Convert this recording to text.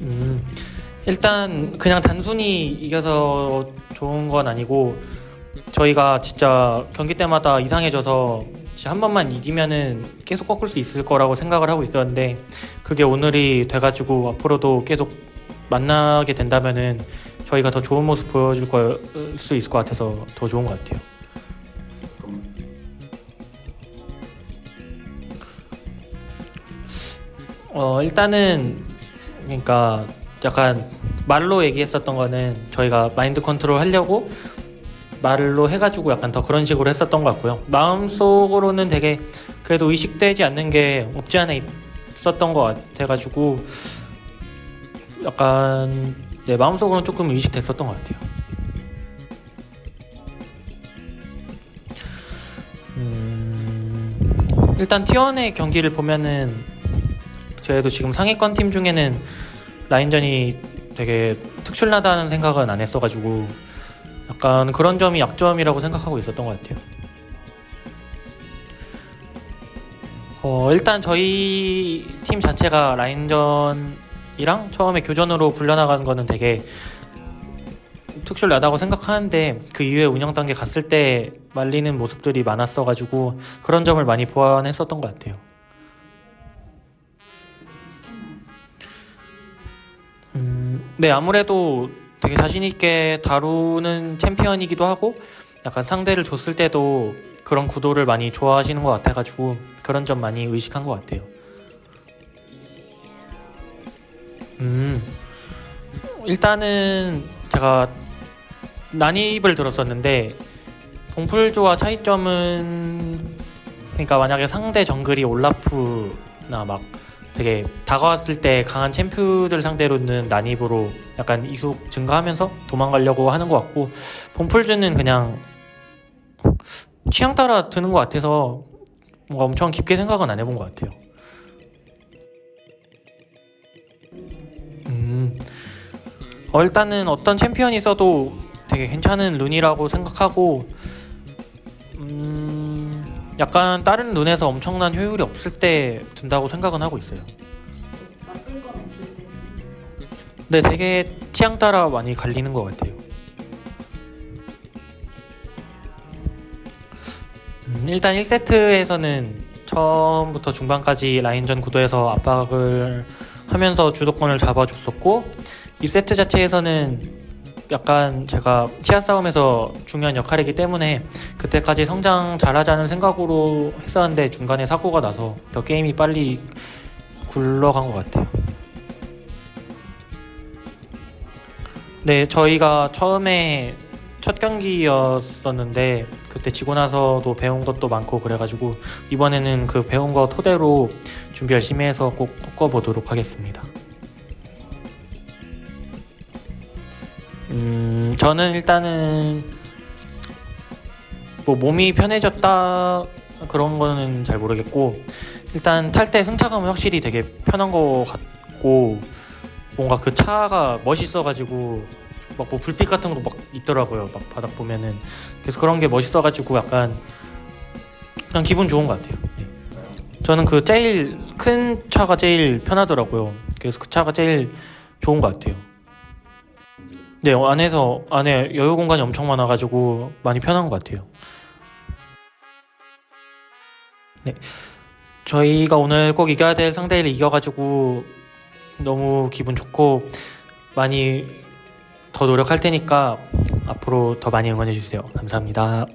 음, 일단 그냥 단순히 이겨서 좋은 건 아니고 저희가 진짜 경기 때마다 이상해져서 한 번만 이기면은 계속 꺾을 수 있을 거라고 생각을 하고 있었는데 그게 오늘이 돼가지고 앞으로도 계속 만나게 된다면은 저희가 더 좋은 모습 보여줄 걸 수 있을 것 같아서 더 좋은 것 같아요. 어 일단은 그러니까 약간 말로 얘기했었던 거는 저희가 마인드 컨트롤 하려고 말로 해가지고 약간 더 그런 식으로 했었던 것 같고요. 마음속으로는 되게 그래도 의식되지 않는 게 없지 않아 있었던 것 같아가지고 약간 네 마음속으로는 조금 의식됐었던 것 같아요. 음, 일단 T1의 경기를 보면은 저희도 지금 상위권 팀 중에는 라인전이 되게 특출나다는 생각은 안 했어가지고 약간 그런 점이 약점이라고 생각하고 있었던 것 같아요. 어, 일단 저희 팀 자체가 라인전이랑 처음에 교전으로 굴려나간 거는 되게 특출나다고 생각하는데 그 이후에 운영 단계 갔을 때 말리는 모습들이 많았어가지고 그런 점을 많이 보완했었던 것 같아요. 네 아무래도 되게 자신 있게 다루는 챔피언이기도 하고 약간 상대를 줬을 때도 그런 구도를 많이 좋아하시는 것 같아가지고 그런 점 많이 의식한 것 같아요. 음 일단은 제가 난입을 들었었는데 동풀조와 차이점은 그러니까 만약에 상대 정글이 올라프나 막 되게 다가왔을 때 강한 챔프들 상대로는 난입으로 약간 이속 증가하면서 도망가려고 하는 것 같고 봄풀즈는 그냥 취향 따라 드는 것 같아서 뭔가 엄청 깊게 생각은 안 해본 것 같아요. 음, 어, 일단은 어떤 챔피언이 있어도 되게 괜찮은 룬이라고 생각하고 음, 약간 다른 룬에서 엄청난 효율이 없을 때 든다고 생각은 하고 있어요. 네, 되게 취향 따라 많이 갈리는 것 같아요. 음, 일단 1세트에서는 처음부터 중반까지 라인전 구도에서 압박을 하면서 주도권을 잡아줬었고 2세트 자체에서는 약간 제가 치아 싸움에서 중요한 역할이기 때문에 그때까지 성장 잘하자는 생각으로 했었는데 중간에 사고가 나서 더 게임이 빨리 굴러간 것 같아요. 네, 저희가 처음에 첫 경기였었는데 그때 지고 나서도 배운 것도 많고 그래가지고 이번에는 그 배운 거 토대로 준비 열심히 해서 꼭 꺾어보도록 하겠습니다. 음, 저는 일단은 뭐 몸이 편해졌다 그런 거는 잘 모르겠고 일단 탈 때 승차감은 확실히 되게 편한 거 같고 뭔가 그 차가 멋있어가지고 막 뭐 불빛 같은 거 막 있더라고요. 막 바닥 보면은 그래서 그런 게 멋있어가지고 약간 그냥 기분 좋은 것 같아요. 예. 저는 그 제일 큰 차가 제일 편하더라고요. 그래서 그 차가 제일 좋은 것 같아요. 네 안에서 안에 여유 공간이 엄청 많아가지고 많이 편한 것 같아요. 네 저희가 오늘 꼭 이겨야 될 상대를 이겨가지고 너무 기분 좋고 많이 더 노력할 테니까 앞으로 더 많이 응원해 주세요. 감사합니다.